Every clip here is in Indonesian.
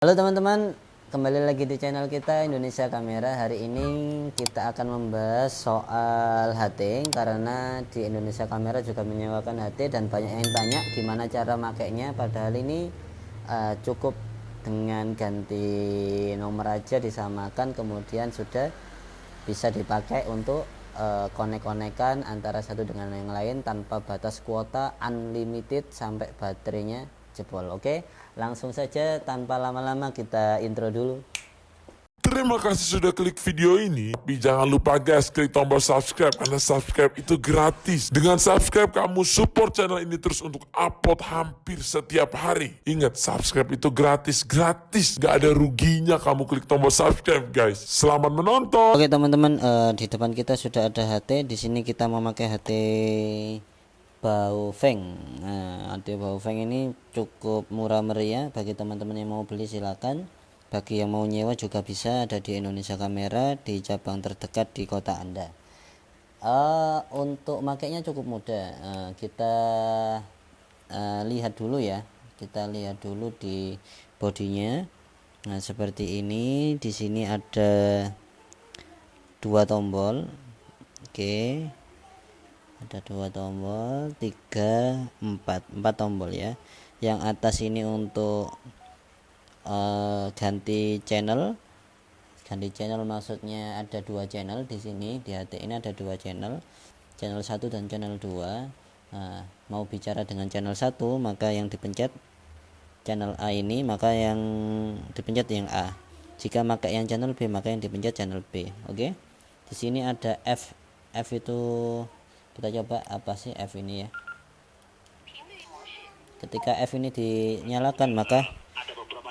Halo teman-teman, kembali lagi di channel kita Indonesia Kamera. Hari ini kita akan membahas soal HT karena di Indonesia Kamera juga menyewakan HT dan banyak yang tanya gimana cara makainya. Padahal ini uh, cukup dengan ganti nomor aja disamakan kemudian sudah bisa dipakai untuk uh, konek-konekan antara satu dengan yang lain tanpa batas kuota unlimited sampai baterainya jebol. Oke, langsung saja tanpa lama-lama kita intro dulu. Terima kasih sudah klik video ini. Tapi jangan lupa guys, klik tombol subscribe karena subscribe itu gratis. Dengan subscribe kamu support channel ini terus untuk upload hampir setiap hari. Ingat, subscribe itu gratis, gratis. Gak ada ruginya kamu klik tombol subscribe guys. Selamat menonton. Oke teman-teman, uh, di depan kita sudah ada HT. Di sini kita memakai HT Baofeng. Nah, HT Baofeng ini cukup murah meriah bagi teman-teman yang mau beli silakan. Bagi yang mau nyewa juga bisa ada di Indonesia Kamera di cabang terdekat di kota Anda. Uh, untuk makainya cukup mudah. Uh, kita uh, lihat dulu ya. Kita lihat dulu di bodinya. Nah, seperti ini. Di sini ada dua tombol. Oke. Okay ada dua tombol tiga empat. Empat tombol ya. Yang atas ini untuk uh, ganti channel. Ganti channel maksudnya ada dua channel di sini. Di HT ini ada dua channel. Channel satu dan channel 2 nah, mau bicara dengan channel satu maka yang dipencet channel A ini maka yang dipencet yang A. Jika pakai yang channel B maka yang dipencet channel B. Oke? Okay? di sini ada F. F itu kita coba apa sih F ini ya? Ketika F ini dinyalakan maka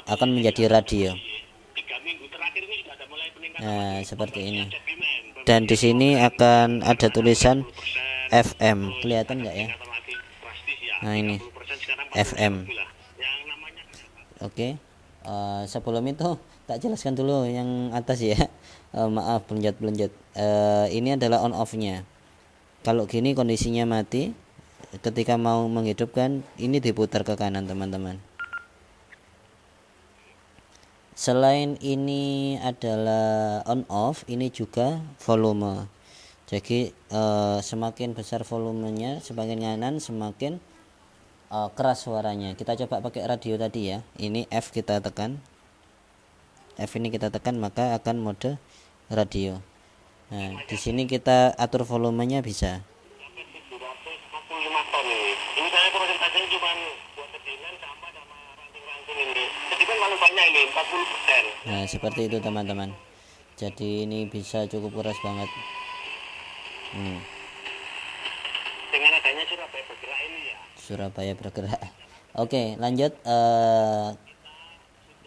akan menjadi radio. Nah seperti ini. Dan di sini akan ada tulisan FM kelihatan enggak ya? Nah ini. FM oke. Okay. uh, eh, sebelum itu tak jelaskan dulu yang atas ya. Uh, maaf belunjat belunjat uh, ini adalah on off nya kalau gini kondisinya mati ketika mau menghidupkan ini diputar ke kanan teman-teman. Selain ini adalah on off ini juga volume. Jadi eh, semakin besar volumenya semakin kanan semakin eh, keras suaranya. Kita coba pakai radio tadi ya. Ini F kita tekan. F ini kita tekan maka akan mode radio Nah, di sini kita atur volumenya bisa. Nah, seperti itu teman-teman. Jadi ini bisa cukup keras banget. Hmm. Dengan adanya Surabaya bergerak ini ya. Surabaya bergerak. Oke, lanjut. Uh,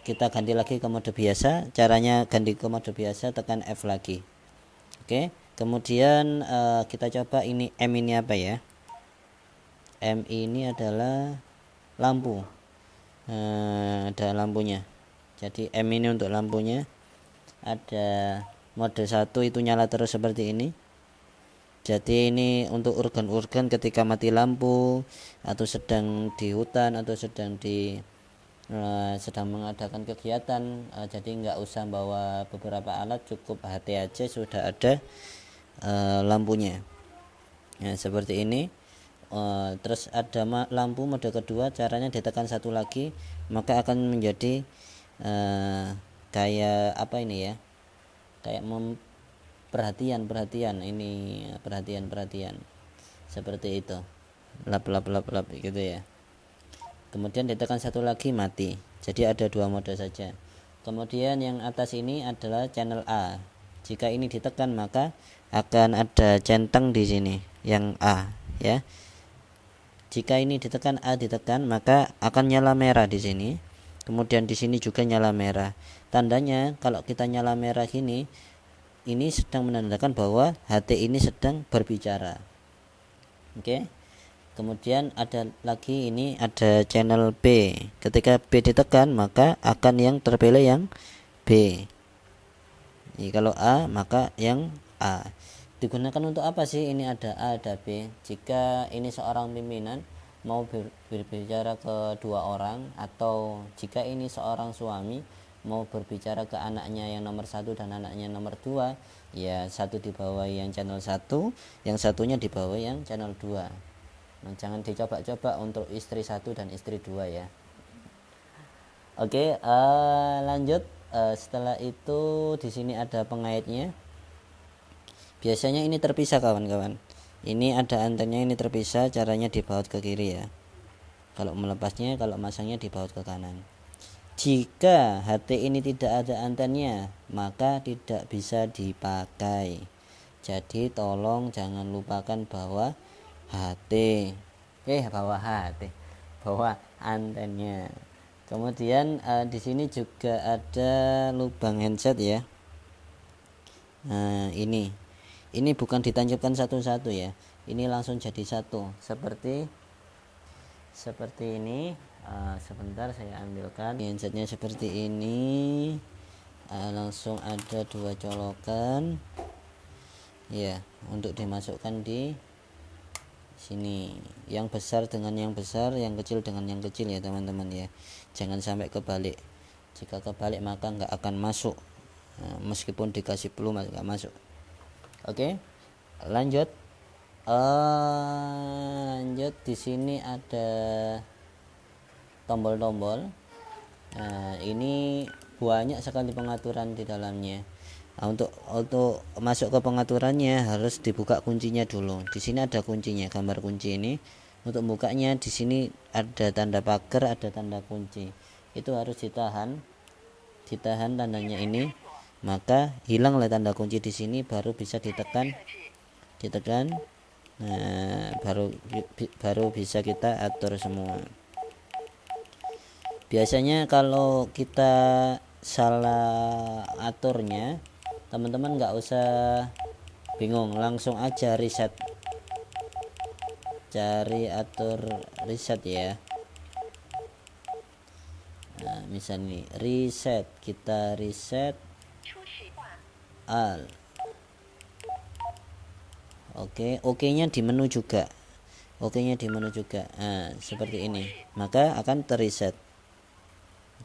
kita ganti lagi ke mode biasa. Caranya ganti ke mode biasa, tekan F lagi. Oke, kemudian uh, kita coba ini M ini apa ya? M ini adalah lampu. Uh, ada lampunya. Jadi M ini untuk lampunya. Ada mode 1 itu nyala terus seperti ini. Jadi ini untuk organ-organ ketika mati lampu atau sedang di hutan atau sedang di uh, sedang mengadakan kegiatan. Uh, jadi nggak usah bawa beberapa alat cukup HT aja sudah ada uh, lampunya. Nah seperti ini. Uh, terus ada lampu mode kedua caranya ditekan satu lagi maka akan menjadi uh, kayak apa ini ya? Kayak mem perhatian perhatian ini perhatian perhatian seperti itu. Lap lap lap lap gitu ya kemudian ditekan satu lagi mati. Jadi ada dua mode saja. Kemudian yang atas ini adalah channel A. Jika ini ditekan maka akan ada centang di sini yang A ya. Jika ini ditekan A ditekan maka akan nyala merah di sini. Kemudian di sini juga nyala merah. Tandanya kalau kita nyala merah gini ini sedang menandakan bahwa HT ini sedang berbicara. Oke? okay? Kemudian ada lagi ini ada channel B. Ketika B ditekan maka akan yang terpilih yang B. Ini kalau A maka yang A. Digunakan untuk apa sih? Ini ada A ada B. Jika ini seorang pimpinan mau ber, berbicara ke dua orang atau jika ini seorang suami mau berbicara ke anaknya yang nomor satu dan anaknya nomor dua ya satu di bawah yang channel satu yang satunya di bawah yang channel dua nah, jangan dicoba-coba untuk istri satu dan istri dua ya. Oke uh, lanjut. Uh, setelah itu di sini ada pengaitnya. Biasanya ini terpisah kawan-kawan. Ini ada antennya ini terpisah caranya dibaut ke kiri ya. Kalau melepasnya kalau masangnya dibaut ke kanan. Jika HT ini tidak ada antennya maka tidak bisa dipakai. Jadi tolong jangan lupakan bahwa HT eh bahwa HT bahwa antennya. Kemudian uh, di sini juga ada lubang handset ya. Nah ini. Ini bukan ditancapkan satu-satu ya. Ini langsung jadi satu. Seperti seperti ini. Uh, sebentar saya ambilkan. Handsetnya seperti ini. Uh, langsung ada dua colokan. Ya untuk dimasukkan di sini. Yang besar dengan yang besar yang kecil dengan yang kecil ya teman-teman ya. Jangan sampai kebalik. Jika kebalik maka nggak akan masuk. Nah, meskipun dikasih peluru nggak masuk. Oke lanjut. Uh, lanjut. Di sini ada tombol-tombol. Nah ini banyak sekali pengaturan di dalamnya nah, untuk untuk masuk ke pengaturannya harus dibuka kuncinya dulu. Di sini ada kuncinya gambar kunci ini. Untuk bukanya di sini ada tanda pagar ada tanda kunci. Itu harus ditahan ditahan tandanya ini. Maka hilang oleh tanda kunci di sini baru bisa ditekan ditekan. Nah baru baru bisa kita atur semua. Biasanya kalau kita salah aturnya teman-teman nggak usah bingung langsung aja reset cari atur reset ya. Nah misalnya reset kita reset al. Oke oke nya di menu juga. Oke nya di menu juga. Nah, seperti ini. Maka akan terreset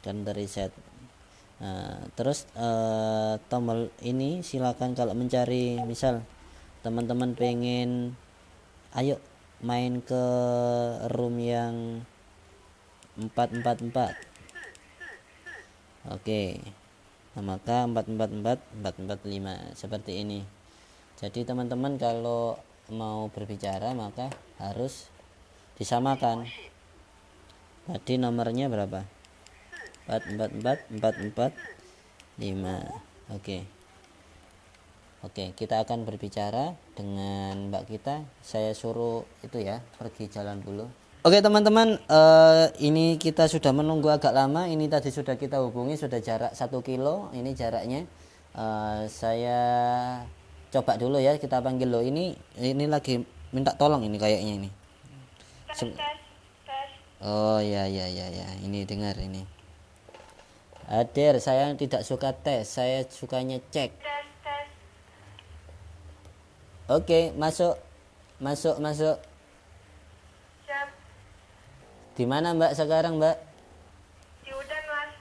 akan terreset nah, terus eh, tombol ini silakan kalau mencari misal teman-teman pengen ayo main ke room yang 444 oke. Nah, maka 444 445 seperti ini. Jadi teman-teman kalau mau berbicara maka harus disamakan. Tadi nomornya berapa 444 445 oke. Oke kita akan berbicara dengan mbak kita. Saya suruh itu ya pergi jalan dulu. Oke teman-teman uh, ini kita sudah menunggu agak lama. Ini tadi sudah kita hubungi sudah jarak satu kilo. Ini jaraknya. Uh, saya coba dulu ya kita panggil. Lo ini ini lagi minta tolong ini kayaknya ini. Oh ya ya ya ya. Ini dengar ini hadir saya tidak suka tes saya sukanya cek oke masuk masuk masuk di mana Mbak sekarang Mbak? Di hutan mas.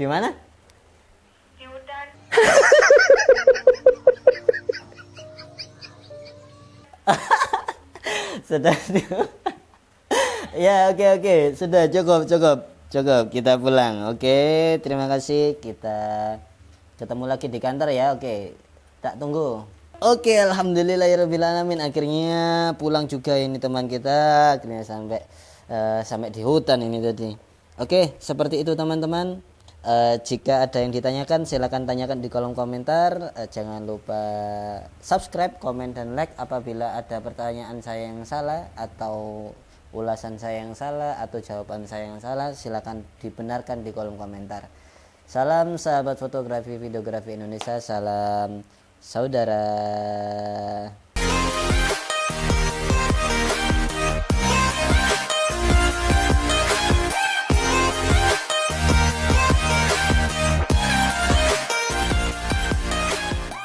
Di mana? Di hutan. sudah ya oke okay, oke okay. sudah cukup cukup cukup kita pulang. Oke terima kasih. Kita ketemu lagi di kantor ya. Oke tak tunggu. Oke alhamdulillah ya alamin. Akhirnya pulang juga ini teman kita. Akhirnya sampai uh, sampai di hutan ini tadi. Oke seperti itu teman-teman. Uh, jika ada yang ditanyakan silahkan tanyakan di kolom komentar. Uh, jangan lupa subscribe komen dan like apabila ada pertanyaan saya yang salah atau ulasan saya yang salah atau jawaban saya yang salah silahkan dibenarkan di kolom komentar. Salam sahabat fotografi videografi Indonesia salam saudara